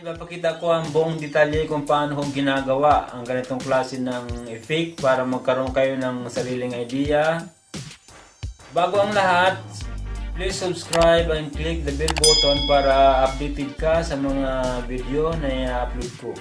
ipapakita ko ang buong detalye kung paano ko ginagawa ang ganitong klase ng effect para magkaroon kayo ng sariling idea. Bago ang lahat, please subscribe and click the bell button para updated ka sa mga video na i-upload ko.